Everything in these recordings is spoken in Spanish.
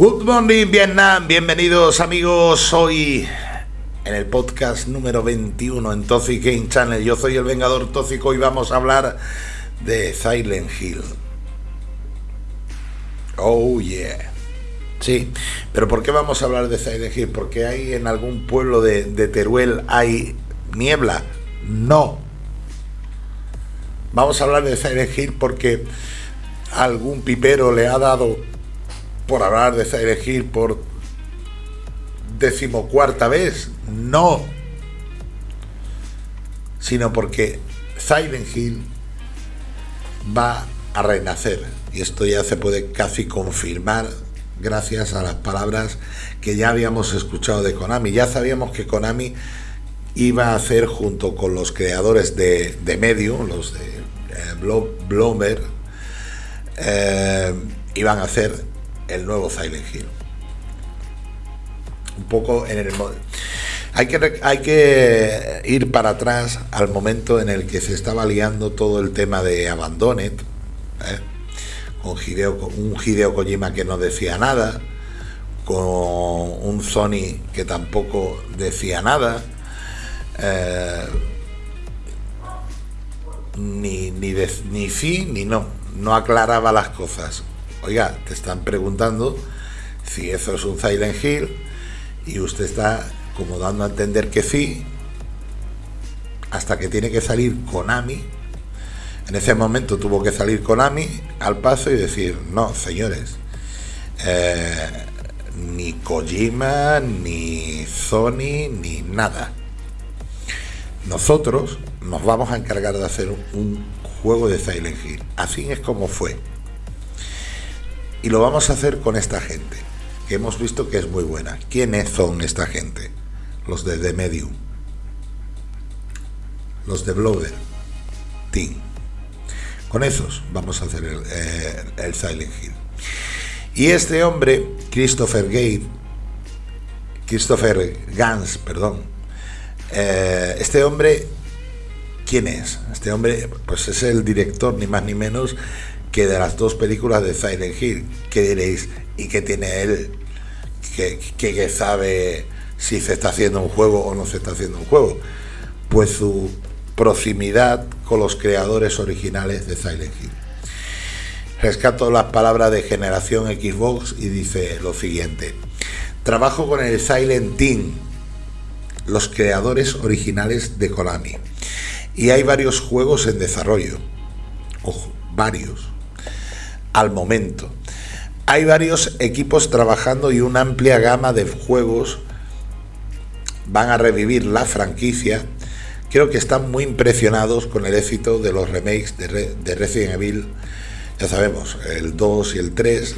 Good morning Vietnam, bienvenidos amigos hoy en el podcast número 21 en Toxic Game Channel. Yo soy el Vengador Tóxico y vamos a hablar de Silent Hill. Oh yeah. Sí, pero ¿por qué vamos a hablar de Silent Hill? ¿Porque hay en algún pueblo de, de Teruel hay niebla? No. Vamos a hablar de Silent Hill porque algún pipero le ha dado por hablar de Silent Hill por decimocuarta vez. No. Sino porque Silent Hill va a renacer. Y esto ya se puede casi confirmar gracias a las palabras que ya habíamos escuchado de Konami. Ya sabíamos que Konami iba a hacer junto con los creadores de, de Medium, los de eh, eh, iban a hacer el nuevo Silent Hill. Un poco en el hay que, hay que ir para atrás al momento en el que se estaba liando todo el tema de Abandoned, ¿eh? con un Hideo Kojima que no decía nada, con un Sony que tampoco decía nada, eh, ni, ni, ni sí ni no, no aclaraba las cosas. Oiga, te están preguntando si eso es un Silent Hill y usted está como dando a entender que sí, hasta que tiene que salir Konami en ese momento tuvo que salir Konami al paso y decir, no, señores, eh, ni Kojima, ni Sony, ni nada. Nosotros nos vamos a encargar de hacer un juego de Silent Hill. Así es como fue. Y lo vamos a hacer con esta gente, que hemos visto que es muy buena. ¿Quiénes son esta gente? Los de The Medium. Los de Blower. Team. Con esos vamos a hacer eh, el, Silent Hill. Y este hombre, Christopher Gate, Christopher Gans, perdón, eh, este hombre, ¿quién es? Este hombre, pues es el director, ni más ni menos, que de las dos películas de Silent Hill. ¿Qué diréis? ¿Y qué tiene él que, que sabe si se está haciendo un juego o no se está haciendo un juego? Pues su proximidad con los creadores originales de Silent Hill. Rescato las palabras de generación Xbox y dice lo siguiente. Trabajo con el Silent Team, los creadores originales de Konami. Y hay varios juegos en desarrollo. Ojo, varios. Al momento. Hay varios equipos trabajando y una amplia gama de juegos van a revivir la franquicia creo que están muy impresionados con el éxito de los remakes de, Resident Evil, ya sabemos, el 2 y el 3,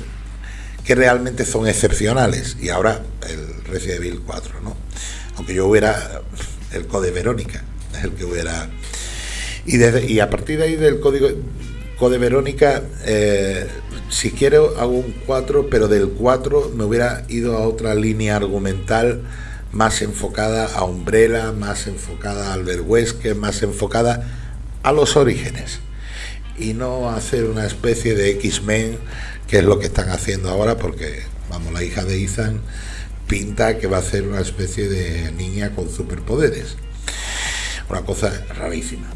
que realmente son excepcionales, y ahora el Resident Evil 4, ¿no? Aunque yo hubiera el Code Verónica, el que hubiera... Y, y a partir de ahí del código Code Verónica, eh, si quiero hago un 4, pero del 4 me hubiera ido a otra línea argumental más enfocada a Umbrella, más enfocada a Albert más enfocada a los orígenes y no hacer una especie de X-Men, que es lo que están haciendo ahora, porque, vamos, la hija de Ethan pinta que va a ser una especie de niña con superpoderes. Una cosa rarísima.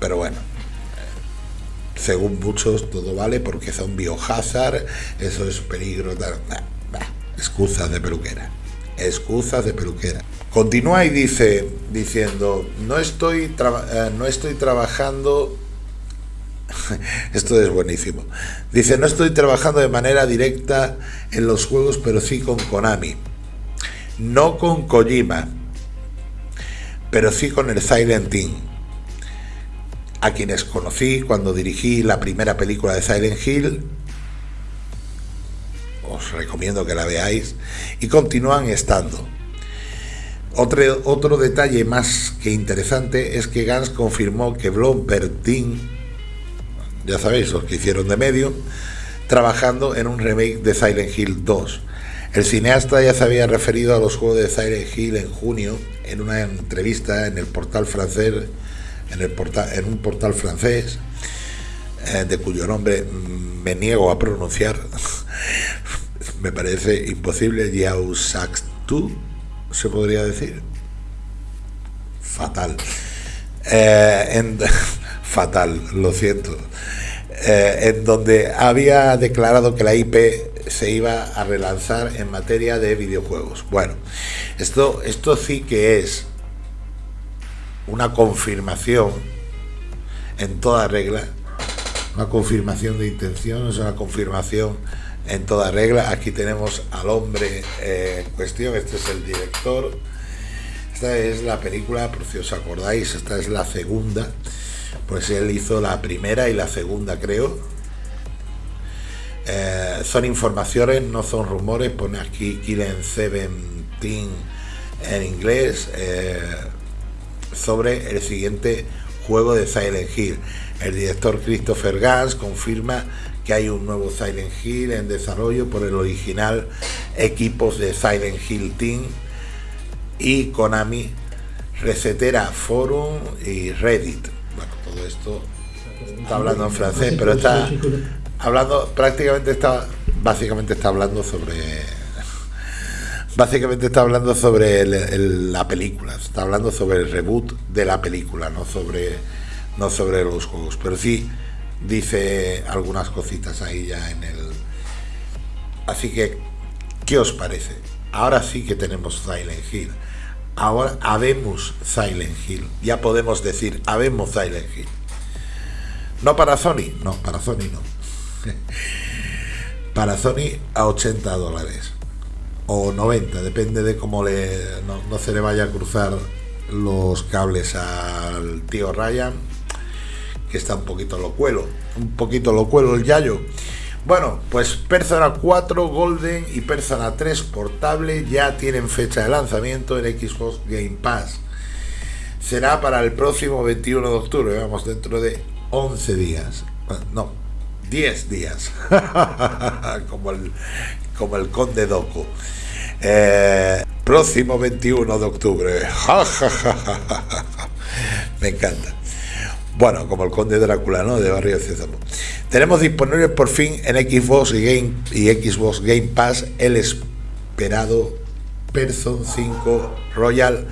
Pero bueno, según muchos todo vale porque son biohazard, eso es peligro, excusas de peluquera excusas de peluquera. Continúa y dice, diciendo, no estoy, eh, no estoy trabajando, esto es buenísimo, dice, no estoy trabajando de manera directa en los juegos, pero sí con Konami, no con Kojima, pero sí con el Silent Team, a quienes conocí cuando dirigí la primera película de Silent Hill os recomiendo que la veáis, y continúan estando. Otro, otro detalle más que interesante es que Gans confirmó que Blomberg ya sabéis, los que hicieron de medio, trabajando en un remake de Silent Hill 2. El cineasta ya se había referido a los juegos de Silent Hill en junio en una entrevista en el portal francés, en, el portal, en un portal francés, eh, de cuyo nombre me niego a pronunciar, me parece imposible. Yao tu se podría decir. Fatal. Eh, fatal, lo siento. Eh, en donde había declarado que la IP se iba a relanzar en materia de videojuegos. Bueno, esto, esto sí que es una confirmación en toda regla, una confirmación de intención, es una confirmación en toda regla. Aquí tenemos al hombre en cuestión, este es el director. Esta es la película, por si os acordáis, esta es la segunda. Pues él hizo la primera y la segunda, creo. Eh, son informaciones, no son rumores. Pone aquí Killen Seventeen en inglés eh, sobre el siguiente juego de Silent Hill. El director Christopher Gans confirma que hay un nuevo Silent Hill en desarrollo por el original equipos de Silent Hill Team y Konami, Recetera Forum y Reddit. Bueno, todo esto está hablando en francés, pero está hablando, prácticamente está, básicamente está hablando sobre, básicamente está hablando sobre la película, está hablando sobre el reboot de la película, no sobre, no sobre los juegos, pero sí dice algunas cositas ahí ya en el... Así que, ¿qué os parece? Ahora sí que tenemos Silent Hill. Ahora habemos Silent Hill. Ya podemos decir, habemos Silent Hill. No para Sony, no, para Sony no. para Sony a 80 dólares. O 90, depende de cómo le, no, se le vaya a cruzar los cables al tío Ryan, que está un poquito locuelo. Un poquito locuelo el Yayo. Bueno, pues Persona 4 Golden y Persona 3 Portable ya tienen fecha de lanzamiento en Xbox Game Pass. Será para el próximo 21 de octubre, vamos, dentro de 11 días. No, 10 días. como, el, como el conde Doco. Eh, próximo 21 de octubre. Me encanta. Bueno, como el conde Drácula, ¿no? De Barrio César. Tenemos disponible por fin en Xbox y, Game, y Xbox Game Pass el esperado Person 5 Royal.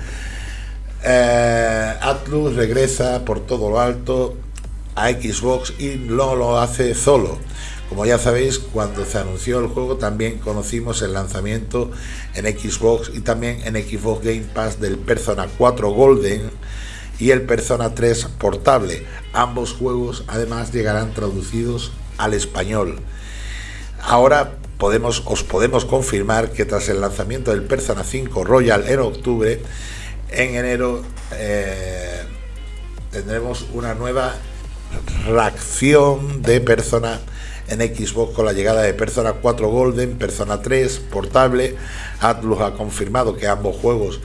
Eh, Atlus regresa por todo lo alto a Xbox y no lo hace solo. Como ya sabéis, cuando se anunció el juego también conocimos el lanzamiento en Xbox y también en Xbox Game Pass del Persona 4 Golden y el Persona 3 portable. Ambos juegos además llegarán traducidos al español. Ahora os podemos confirmar que tras el lanzamiento del Persona 5 Royal en octubre, en enero eh, tendremos una nueva reacción de Persona en Xbox con la llegada de Persona 4 Golden, Persona 3 portable. Atlus ha confirmado que ambos juegos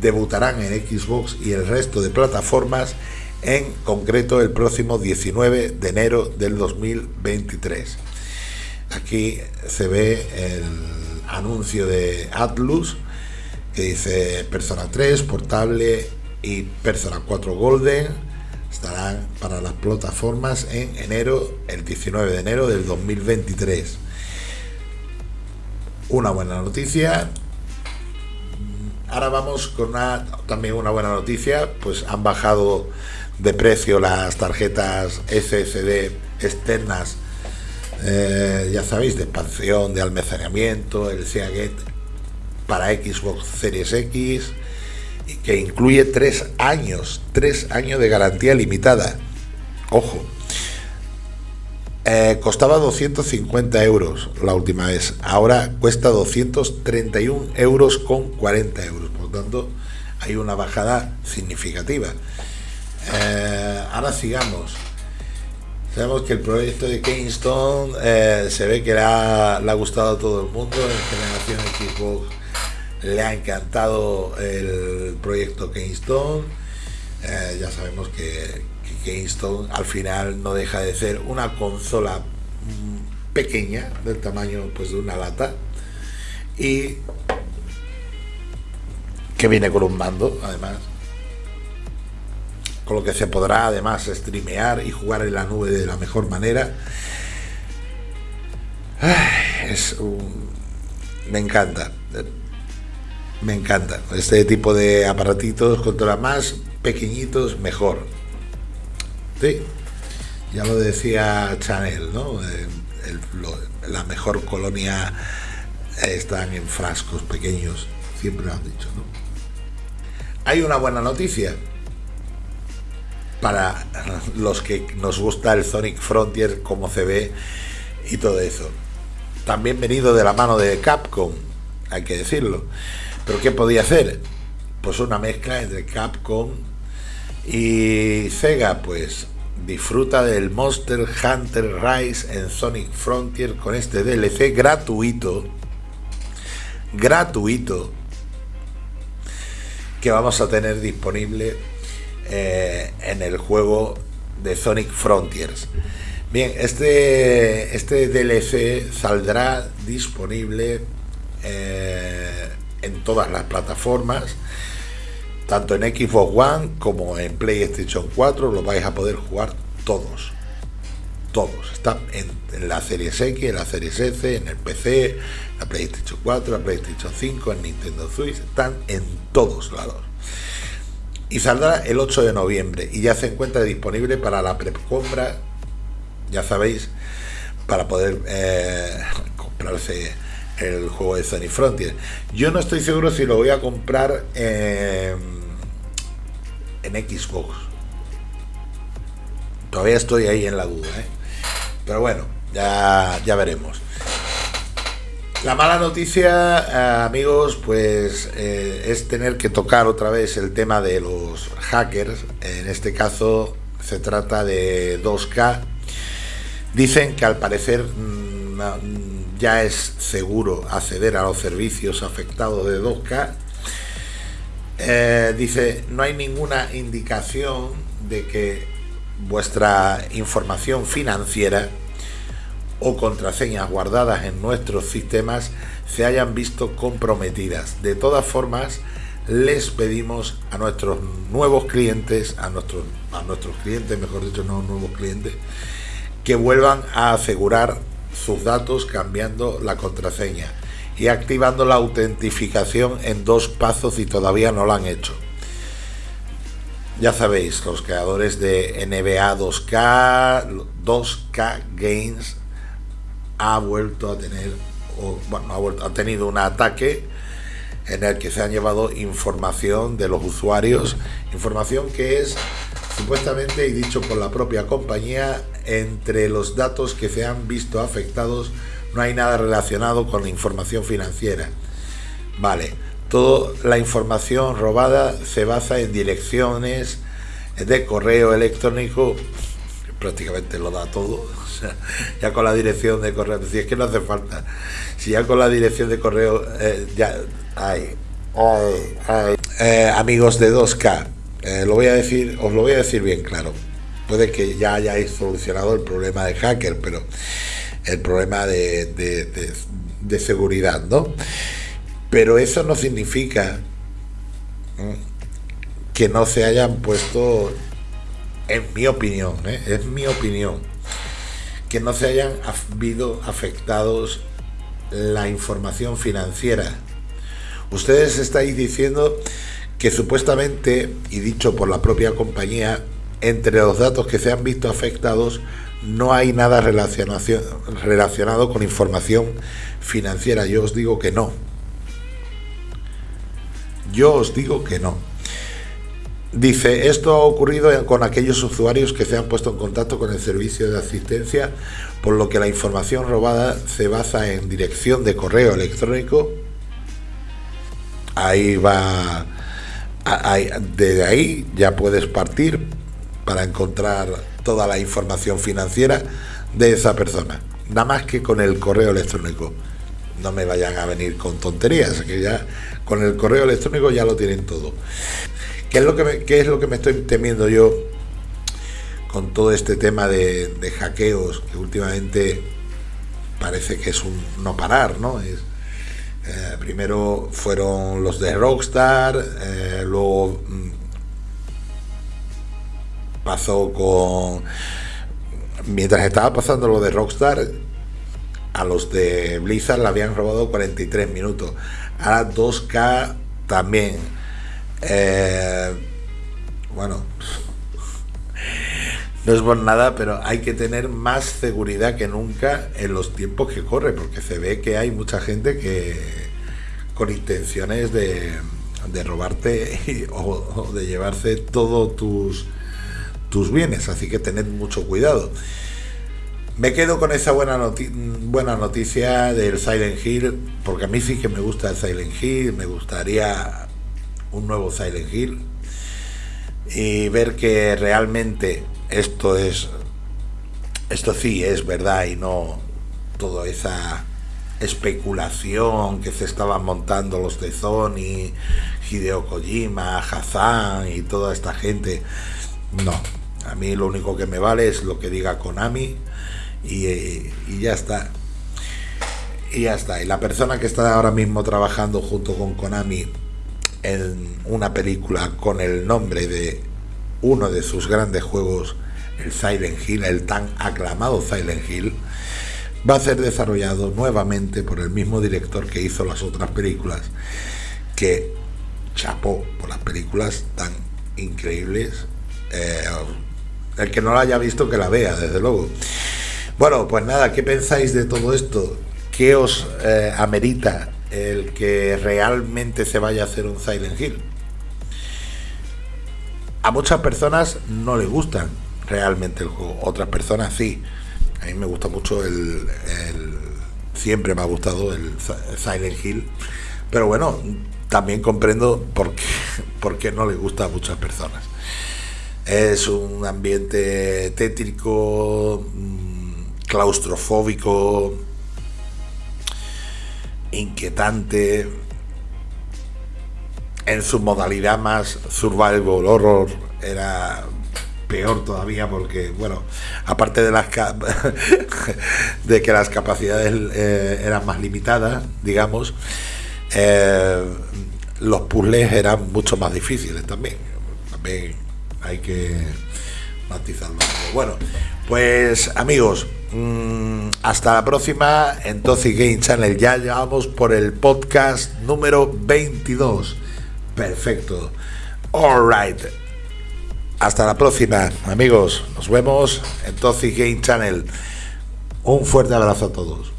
debutarán en Xbox y el resto de plataformas, en concreto el próximo 19 de enero del 2023. Aquí se ve el anuncio de Atlus que dice Persona 3 portable y Persona 4 Golden estarán para las plataformas en enero, el 19 de enero del 2023. Una buena noticia, Ahora vamos con una, también una buena noticia, pues han bajado de precio las tarjetas SSD externas, eh, ya sabéis, de expansión, de almacenamiento, el Seagate para Xbox Series X, que incluye tres años, tres años de garantía limitada. Ojo, eh, costaba 250 euros la última vez, ahora cuesta 231 euros con 40 euros, por tanto hay una bajada significativa. Eh, ahora sigamos. Sabemos que el proyecto de Kingston eh, se ve que le ha, le ha, gustado a todo el mundo, en generación Xbox le ha encantado el proyecto Kingston. ya sabemos que, Kingston al final no deja de ser una consola mm, pequeña, del tamaño pues de una lata, y que viene con un mando, además, con lo que se podrá además streamear y jugar en la nube de la mejor manera. Es me encanta. Me encanta. Este tipo de aparatitos, contra más pequeñitos, mejor. Sí, ya lo decía Chanel, ¿no? Eh, la mejor colonia están en frascos pequeños, siempre lo han dicho, ¿no? Hay una buena noticia para los que nos gusta el Sonic Frontier, como se ve y todo eso. También venido de la mano de Capcom, hay que decirlo. Pero ¿qué podía hacer? Pues una mezcla entre Capcom y Sega, pues disfruta del Monster Hunter Rise en Sonic Frontier con este DLC gratuito. Gratuito. Que vamos a tener disponible eh, en el juego de Sonic Frontiers. Bien, este, este DLC saldrá disponible eh, en todas las plataformas, tanto en Xbox One como en PlayStation 4, lo vais a poder jugar todos. Todos. Está en, la Series X, en la Series S, en el PC, la PlayStation 4, la PlayStation 5, en Nintendo Switch, están en todos lados. Y saldrá el 8 de noviembre y ya se encuentra disponible para la precompra ya sabéis, para poder eh, comprarse el juego de Sony Frontier. Yo no estoy seguro si lo voy a comprar en Xbox. Todavía estoy ahí en la duda, ¿eh? pero bueno, ya, ya veremos. La mala noticia, eh, amigos, pues es tener que tocar otra vez el tema de los hackers. En este caso se trata de 2K Dicen que al parecer mm, ya es seguro acceder a los servicios afectados de 2K. Eh, dice, no hay ninguna indicación de que vuestra información financiera o contraseñas guardadas en nuestros sistemas se hayan visto comprometidas. De todas formas, les pedimos a nuestros nuevos clientes, a nuestros, a nuestros clientes, mejor dicho, no nuevos clientes, que vuelvan a asegurar sus datos cambiando la contraseña y activando la autentificación en dos pasos si todavía no lo han hecho. Ya sabéis, los creadores de NBA 2K, 2K Games ha vuelto a tener, o, bueno, ha tenido un ataque en el que se han llevado información de los usuarios, información que es supuestamente y dicho por la propia compañía, entre los datos que se han visto afectados no hay nada relacionado con la información financiera. Vale, toda la información robada se basa en direcciones de correo electrónico, prácticamente lo da todo, ya con la dirección de correo, si es que no hace falta, si ya con la dirección de correo, eh, ya hay, eh, amigos de 2K, eh, lo voy a decir, os lo voy a decir bien claro. Puede que ya hayáis solucionado el problema de hacker, pero el problema de, seguridad, ¿no? Pero eso no significa que no se hayan puesto, en mi opinión, ¿eh? es mi opinión, que no se hayan habido afectados la información financiera. Ustedes estáis diciendo que supuestamente, y dicho por la propia compañía, entre los datos que se han visto afectados no hay nada relacionado con información financiera. Yo os digo que no. Yo os digo que no. Dice, esto ha ocurrido con aquellos usuarios que se han puesto en contacto con el servicio de asistencia, por lo que la información robada se basa en dirección de correo electrónico. Ahí va desde ahí ya puedes partir para encontrar toda la información financiera de esa persona. Nada más que con el correo electrónico. No me vayan a venir con tonterías, que ya con el correo electrónico ya lo tienen todo. ¿Qué es lo que me, es lo que me estoy temiendo yo con todo este tema de, de hackeos que últimamente parece que es un no parar, ¿no? Es, eh, primero fueron los de Rockstar, eh, luego mm, pasó con... Mientras estaba pasando lo de Rockstar, a los de Blizzard le habían robado 43 minutos. Ahora 2K también. Eh, bueno, no es por nada, pero hay que tener más seguridad que nunca en los tiempos que corre, porque se ve que hay mucha gente que con intenciones de, de robarte o, de llevarse todos tus, tus bienes, así que tened mucho cuidado. Me quedo con esa buena, buena noticia del Silent Hill, porque a mí sí que me gusta el Silent Hill, me gustaría un nuevo Silent Hill y ver que realmente esto es esto sí es verdad y no toda esa especulación que se estaban montando los de Sony, Hideo Kojima, Hazan y toda esta gente. No, a mí lo único que me vale es lo que diga Konami y, y ya está. Y ya está. Y la persona que está ahora mismo trabajando junto con Konami en una película con el nombre de uno de sus grandes juegos, el Silent Hill, el tan aclamado Silent Hill, va a ser desarrollado nuevamente por el mismo director que hizo las otras películas, que chapó por las películas tan increíbles. Eh, el que no la haya visto, que la vea, desde luego. Bueno, pues nada, ¿qué pensáis de todo esto? ¿Qué os eh, amerita el que realmente se vaya a hacer un Silent Hill? A muchas personas no les gustan realmente el juego, otras personas sí. A mí me gusta mucho el, siempre me ha gustado el Silent Hill, pero bueno, también comprendo por qué, por qué no le gusta a muchas personas. Es un ambiente tétrico, mm, claustrofóbico, inquietante, en su modalidad más survival horror era peor todavía porque bueno aparte de las de que las capacidades eh, eran más limitadas digamos eh, los puzzles eran mucho más difíciles también. También hay que matizarlo bueno pues amigos mm, hasta la próxima en Toxic Game Channel ya llevamos por el podcast número 22 perfecto alright hasta la próxima, amigos. Nos vemos en Toxic Game Channel. Un fuerte abrazo a todos.